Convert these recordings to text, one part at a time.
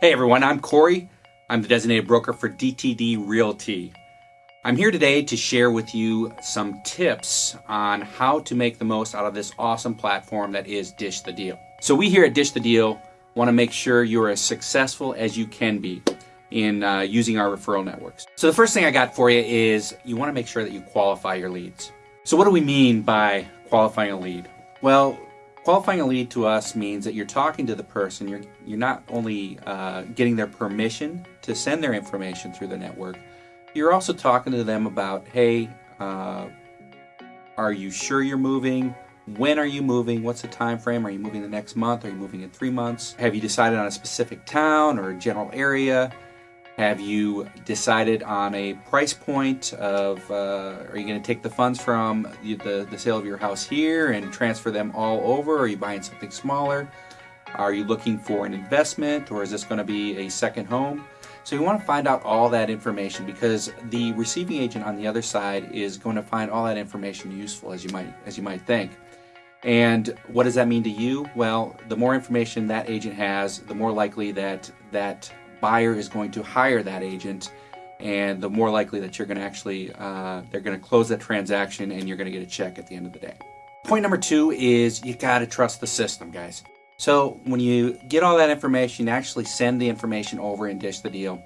Hey everyone, I'm Corey. I'm the designated broker for DTD Realty. I'm here today to share with you some tips on how to make the most out of this awesome platform that is Dish the Deal. So we here at Dish the Deal want to make sure you're as successful as you can be in uh, using our referral networks. So the first thing I got for you is you want to make sure that you qualify your leads. So what do we mean by qualifying a lead? Well, Qualifying a lead to us means that you're talking to the person. You're you're not only uh, getting their permission to send their information through the network. You're also talking to them about, hey, uh, are you sure you're moving? When are you moving? What's the time frame? Are you moving the next month? Are you moving in three months? Have you decided on a specific town or a general area? Have you decided on a price point of, uh, are you going to take the funds from the, the, sale of your house here and transfer them all over? Are you buying something smaller? Are you looking for an investment or is this going to be a second home? So you want to find out all that information because the receiving agent on the other side is going to find all that information useful as you might as you might think. And what does that mean to you? Well, the more information that agent has, the more likely that that buyer is going to hire that agent and the more likely that you're going to actually uh, they're going to close that transaction and you're going to get a check at the end of the day point number two is you got to trust the system guys so when you get all that information actually send the information over and dish the deal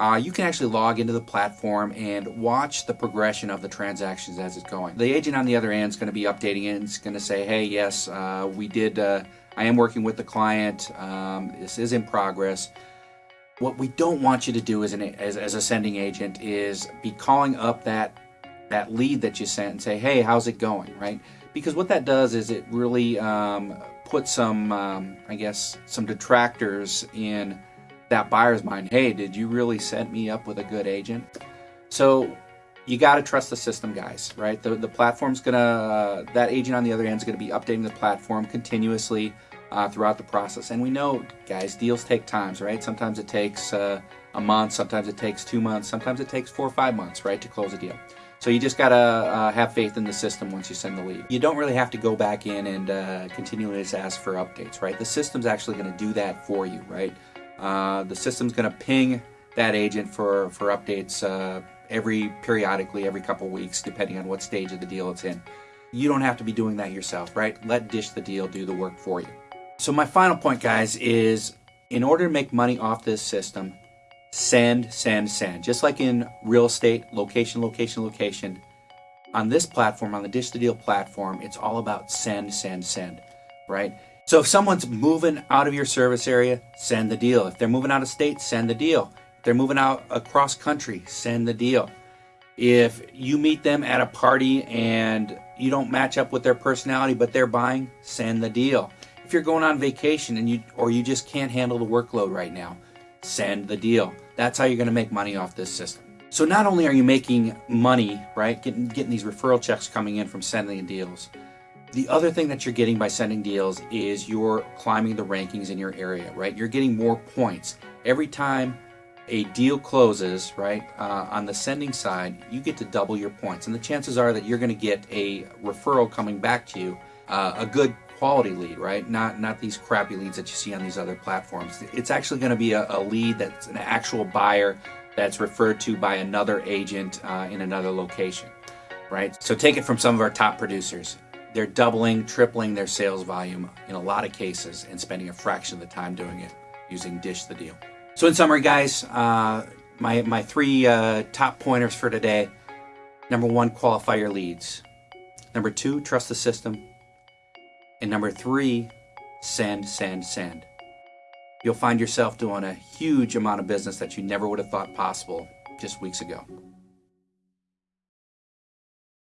uh, you can actually log into the platform and watch the progression of the transactions as it's going. The agent on the other end is going to be updating it. It's going to say, hey, yes, uh, we did, uh, I am working with the client. Um, this is in progress. What we don't want you to do as, an, as, as a sending agent is be calling up that, that lead that you sent and say, hey, how's it going, right? Because what that does is it really um, puts some, um, I guess, some detractors in that buyer's mind. Hey, did you really set me up with a good agent? So you got to trust the system, guys, right? The, the platform's to, uh, that agent on the other end is going to be updating the platform continuously uh, throughout the process. And we know, guys, deals take times, right? Sometimes it takes uh, a month, sometimes it takes two months, sometimes it takes four or five months, right, to close a deal. So you just gotta uh, have faith in the system once you send the lead. You don't really have to go back in and uh, continually just ask for updates, right? The system's actually gonna do that for you, right? Uh, the system's gonna ping that agent for, for updates uh, every periodically, every couple weeks, depending on what stage of the deal it's in. You don't have to be doing that yourself, right? Let Dish the Deal do the work for you. So my final point, guys, is in order to make money off this system, send, send, send. Just like in real estate, location, location, location. On this platform, on the Dish the Deal platform, it's all about send, send, send, right? So if someone's moving out of your service area, send the deal. If they're moving out of state, send the deal. If they're moving out across country, send the deal. If you meet them at a party and you don't match up with their personality, but they're buying, send the deal. If you're going on vacation and you or you just can't handle the workload right now, send the deal. That's how you're going to make money off this system. So not only are you making money, right, getting getting these referral checks coming in from sending deals, the other thing that you're getting by sending deals is you're climbing the rankings in your area, right? You're getting more points every time a deal closes, right? Uh, on the sending side, you get to double your points, and the chances are that you're going to get a referral coming back to you, uh, a good quality lead, right? Not not these crappy leads that you see on these other platforms. It's actually going to be a, a, lead that's an actual buyer that's referred to by another agent uh, in another location, right? So take it from some of our top producers. They're doubling, tripling their sales volume in a lot of cases and spending a fraction of the time doing it using Dish the Deal. So in summary, guys, uh, my, my three uh, top pointers for today. Number one, qualify your leads. Number two, trust the system. And number three, send, send, send. You'll find yourself doing a huge amount of business that you never would have thought possible just weeks ago.